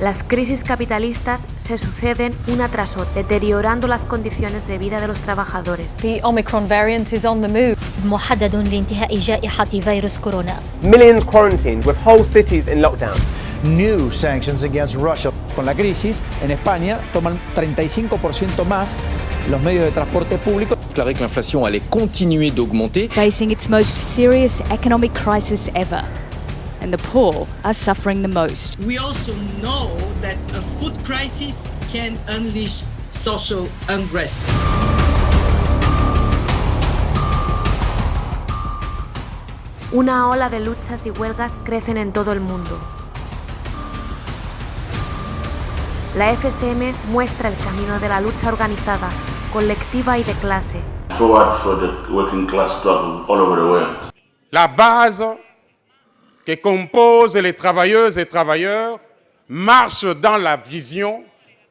Las crisis capitalistas se suceden una tras otra, deteriorando las condiciones de vida de los trabajadores. The Omicron variant is on the move. محدد لانتهاء جائحة فيروس كورونا. Millions quarantined with whole cities in lockdown. New sanctions against Russia. Con la crisis, en España toman 35% más los medios de transporte público. déclaré que l'inflation allait continuer d'augmenter. Facing its most serious economic crisis ever. And the poor are suffering the most. We also know that a food crisis can unleash social unrest. Una ola de luchas y huelgas crecen en todo el mundo. La FSM muestra el camino de la lucha organizada, colectiva y de clase. Forward for the working class struggle all over the world. La base que compose les travailleuses et travailleurs marche dans la vision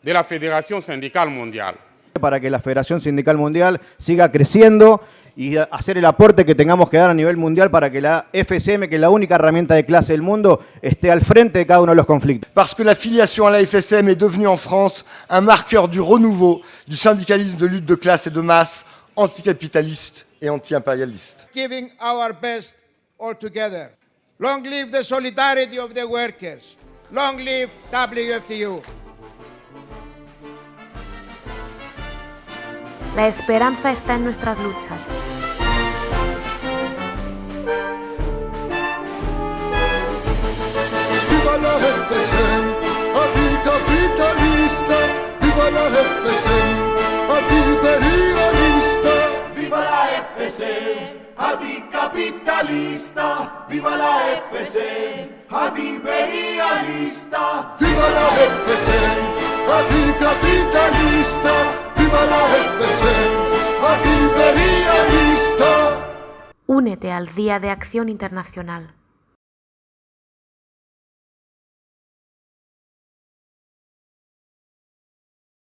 de la Fédération syndicale mondiale. Para que la Federación Sindical Mundial siga creciendo y hacer el aporte que tengamos que dar a nivel mundial para que la FSM, que es la única herramienta de clase del mundo, esté al frente de cada uno de los conflictos. Parce que la filiation à la FSM est devenue en France un marqueur du renouveau du syndicalisme de lutte de classe et de masse anticapitaliste et anti-impérialiste. Giving our best all together. Long live the solidarity of the workers. Long live WFTU. La esperanza está en nuestras luchas. Viva la FSM, anticapitalista. Viva la FSM, antiimperialista. Viva la FSM, anticapitalista. Viva la FSM, antiimperialista. Viva la FSM, anticapitalista. Viva la FSM, antiimperialista. Únete al Día de Acción Internacional.